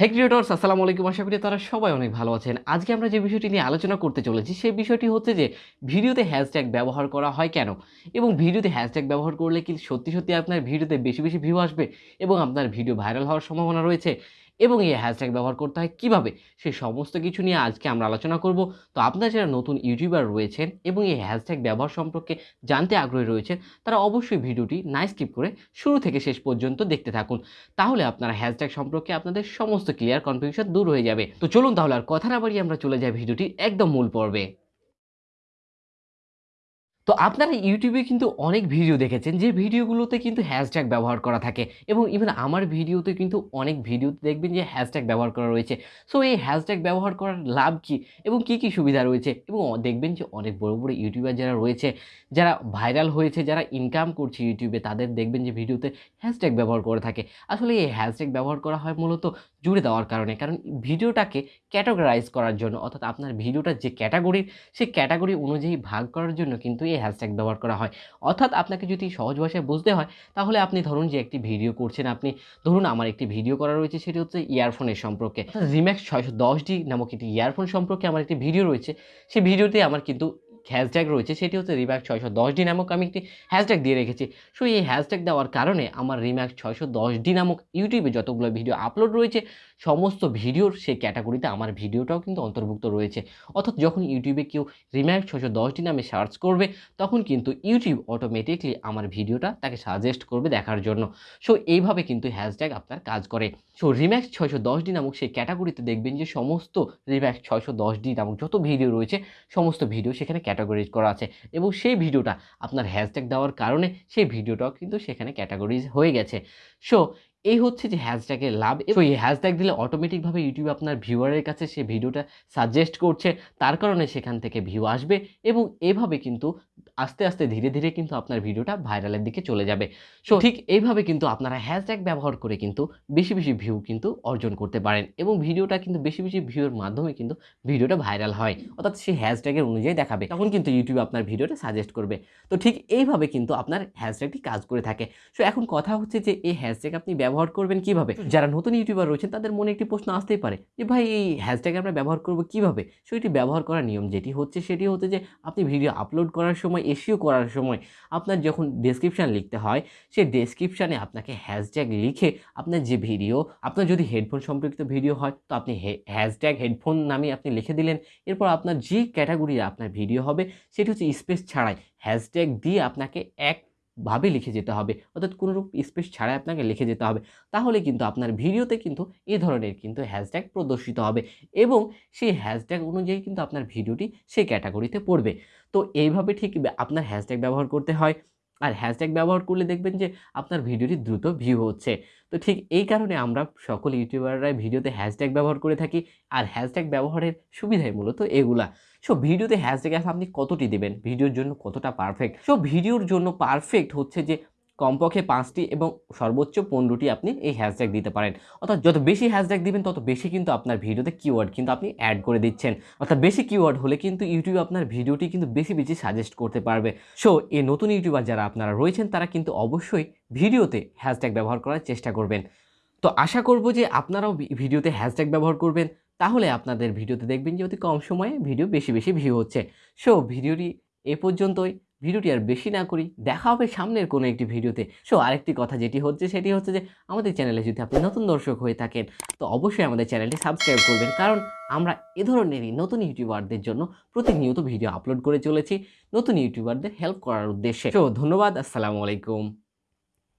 হে creators আসসালামু আলাইকুম। আশা করি তারা সবাই অনেক ভালো আছেন। আজকে আমরা যে বিষয়টি নিয়ে আলোচনা করতে চলেছি, সেই বিষয়টি হচ্ছে যে, ভিডিওতে হ্যাশট্যাগ ব্যবহার করা হয় কেন? এবং ভিডিওতে হ্যাশট্যাগ ব্যবহার করলে কি সত্যি সত্যি আপনার ভিডিওতে বেশি বেশি ভিউ আসবে? এবং আপনার ভিডিও ভাইরাল হওয়ার সম্ভাবনা রয়েছে? এবং এই হ্যাশট্যাগ ব্যবহার করতে হয় কীভাবে? সেই সমস্ত কিছু নিয়ে আজকে আমরা আলোচনা করব। তো আপনারা যারা নতুন ইউটিউবার রয়েছেন এবং এই হ্যাশট্যাগ ব্যবহার সম্পর্কে জানতে আগ্রহী রয়েছেন, তারা অবশ্যই ভিডিওটি না স্কিপ করে শুরু থেকে শেষ পর্যন্ত দেখতে থাকুন। তাহলে আপনারা হ্যাশট্যাগ সম্পর্কে আপনাদের সমস্ত ক্লিয়ার কনফিউশন দূর হয়ে যাবে। তো চলুন তাহলে আর কথা না বাড়িয়ে আমরা চলে যাই ভিডিওটি একদম মূল পর্বে। তো আপনারা ইউটিউবে কিন্তু অনেক ভিডিও দেখেছেন, যে ভিডিওগুলোতে কিন্তু হ্যাশট্যাগ ব্যবহার করা থাকে এবং ইভেন আমার ভিডিওতে কিন্তু অনেক ভিডিওতে দেখবেন যে হ্যাশট্যাগ ব্যবহার করা রয়েছে। সো এই হ্যাশট্যাগ ব্যবহার করার লাভ কি এবং কি কি সুবিধা রয়েছে? এবং দেখবেন যে অনেক বড় বড় ইউটিউবার যারা রয়েছে, যারা ভাইরাল হয়েছে, যারা ইনকাম করছে ইউটিউবে তাদের দেখবেন যে ভিডিওতে হ্যাশট্যাগ ব্যবহার করে থাকে। আসলে এই হ্যাশট্যাগ ব্যবহার করা হয় মূলত জুড়ে দেওয়ার কারণে, কারণ ভিডিওটাকে ক্যাটাগরাইজ করার জন্য, অর্থাৎ আপনার ভিডিওটার যে ক্যাটাগরি সেই ক্যাটাগরি অনুযায়ী ভাগ করার জন্য কিন্তু এই হ্যাশট্যাগ ব্যবহার করা হয়। অর্থাৎ আপনাকে যদি সহজ ভাষায় বুঝতে হয়, তাহলে আপনি ধরুন যে একটি ভিডিও করছেন, আপনি ধরুন আমার একটি ভিডিও করা রয়েছে, সেটি হচ্ছে ইয়ারফোনের সম্পর্কে। জিম্যাক্স ছয়শো দশ ডি নামক একটি ইয়ারফোন সম্পর্কে আমার একটি ভিডিও রয়েছে। সেই ভিডিওতে আমার কিন্তু হ্যাশট্যাগ রয়েছে, সেটি হচ্ছে রিম্যাক্স ছয়শো দশ ডি নামক আমি একটি হ্যাশট্যাগ দিয়ে রেখেছি। সো এই হ্যাশট্যাগ দেওয়ার কারণে আমার রিম্যাক্স ছয়শো দশ ডি নামক ইউটিউবে যতগুলো ভিডিও আপলোড রয়েছে, সমস্ত ভিডিওর সেই ক্যাটাগরিতে আমার ভিডিওটাও কিন্তু অন্তর্ভুক্ত রয়েছে। অর্থাৎ যখন ইউটিউবে কেউ রিম্যাক্স ছশো দশটি নামে সার্চ করবে, তখন কিন্তু ইউটিউব অটোমেটিকলি আমার ভিডিওটা তাকে সাজেস্ট করবে দেখার জন্য। সো এইভাবে কিন্তু হ্যাশট্যাগ আপনার কাজ করে। সো রিম্যাক্স ছয়শো দশটি নামক সেই ক্যাটাগরিতে দেখবেন যে সমস্ত রিম্যাক্স ছয়শো দশটি নামক যত ভিডিও রয়েছে, সমস্ত ভিডিও সেখানে ক্যাটাগরিজ করা আছে। এবং সেই ভিডিওটা আপনার হ্যাশট্যাগ দেওয়ার কারণে সেই ভিডিওটাও কিন্তু সেখানে ক্যাটাগরিজ হয়ে গেছে। সো এই হচ্ছে যে হ্যাশট্যাগের লাভ এবং এই হ্যাশট্যাগ দিলে অটোমেটিকভাবে ইউটিউব আপনার ভিউয়ারের কাছে সে ভিডিওটা সাজেস্ট করছে। তার কারণে সেখান থেকে ভিউ আসবে এবং এভাবে কিন্তু আস্তে আস্তে ধীরে ধীরে কিন্তু আপনার ভিডিওটা ভাইরালের দিকে চলে যাবে। সো ঠিক এইভাবে কিন্তু আপনারা হ্যাশট্যাগ ব্যবহার করে কিন্তু বেশি বেশি ভিউ কিন্তু অর্জন করতে পারেন এবং ভিডিওটা কিন্তু বেশি বেশি ভিউর মাধ্যমে কিন্তু ভিডিওটা ভাইরাল হয়। অর্থাৎ সেই হ্যাশট্যাগের অনুযায়ী দেখাবে, তখন কিন্তু ইউটিউব আপনার ভিডিওটা সাজেস্ট করবে। তো ঠিক এইভাবে কিন্তু আপনার হ্যাশট্যাগটি কাজ করে থাকে। সো এখন কথা হচ্ছে যে এই হ্যাশট্যাগ আপনি ব্যবহার করবেন কীভাবে? যারা নতুন ইউটিউবার রয়েছেন তাদের মনে একটি প্রশ্ন আসতেই পারে যে ভাই এই হ্যাশট্যাগ আমরা ব্যবহার করব কীভাবে? সো এটি ব্যবহার করার নিয়ম যেটি হচ্ছে সেটি হচ্ছে যে আপনি ভিডিও আপলোড করার সময় এসিও করার সময় আপনার যখন ডেসক্রিপশান লিখতে হয় সেই ডেসক্রিপশানে আপনাকে হ্যাশট্যাগ লিখে আপনার যে ভিডিও আপনার যদি হেডফোন সম্পর্কিত ভিডিও হয় তো আপনি হ্যাশট্যাগ হেডফোন নামে আপনি লিখে দিলেন। এরপর আপনার যে ক্যাটাগরির আপনার ভিডিও হবে সেটি হচ্ছে স্পেস ছাড়াই হ্যাশট্যাগ দিয়ে আপনাকে একভাবে লিখে যেতে হবে, অর্থাৎ কোনোরূপ স্পেস ছাড়াই আপনাকে লিখে যেতে হবে, তাহলে কিন্তু আপনার ভিডিওতে কিন্তু এ ধরনের কিন্তু হ্যাশট্যাগ প্রদর্শিত হবে এবং সেই হ্যাশট্যাগ অনুযায়ী কিন্তু আপনার ভিডিওটি সেই ক্যাটাগরিতে পড়বে। তো এইভাবে ঠিক আপনার হ্যাশট্যাগ ব্যবহার করতে হয়। আর হ্যাশট্যাগ ব্যবহার করলে দেখবেন যে আপনার ভিডিওটি দ্রুত ভিউ হচ্ছে। তো ঠিক এই কারণে আমরা সকল ইউটিউবাররাই ভিডিওতে হ্যাশট্যাগ ব্যবহার করে থাকি আর হ্যাশট্যাগ ব্যবহারের সুবিধাই মূলত এগুলা। সো ভিডিওতে হ্যাশট্যাগ আপনি কতটি দেবেন? ভিডিওর জন্য কতটা পারফেক্ট সো ভিডিওর জন্য পারফেক্ট হচ্ছে যে কমপক্ষে পাঁচটি এবং সর্বোচ্চ পনেরোটি আপনি এই হ্যাশট্যাগ দিতে পারেন। অর্থাৎ যত বেশি হ্যাশট্যাগ দিবেন, তত বেশি কিন্তু আপনার ভিডিওতে কিওয়ার্ড কিন্তু আপনি অ্যাড করে দিচ্ছেন। অর্থাৎ বেশি কিওয়ার্ড হলে কিন্তু ইউটিউব আপনার ভিডিওটি কিন্তু বেশি বেশি সাজেস্ট করতে পারবে। সো এই নতুন ইউটিউবার যারা আপনারা রয়েছেন, তারা কিন্তু অবশ্যই ভিডিওতে হ্যাশট্যাগ ব্যবহার করার চেষ্টা করবেন। তো আশা করব যে আপনারাও ভিডিওতে হ্যাশট্যাগ ব্যবহার করবেন। তাহলে আপনাদের ভিডিওতে দেখবেন যে অতি কম সময়ে ভিডিও বেশি বেশি ভিউ হচ্ছে। সো ভিডিওটি এ পর্যন্তই। ভিডিওটি আর বেশি না করি, দেখা হবে সামনের কোনো একটি ভিডিওতে। সো আরেকটি কথা যেটি হচ্ছে, সেটি হচ্ছে যে, আমাদের চ্যানেলে যদি আপনি নতুন দর্শক হয়ে থাকেন, তো অবশ্যই আমাদের চ্যানেলটি সাবস্ক্রাইব করবেন। কারণ আমরা এ ধরনেরই নতুন ইউটিউবারদের জন্য প্রতিনিয়ত ভিডিও আপলোড করে চলেছি, নতুন ইউটিউবারদের হেল্প করার উদ্দেশ্যে। সো ধন্যবাদ, আসসালামু আলাইকুম।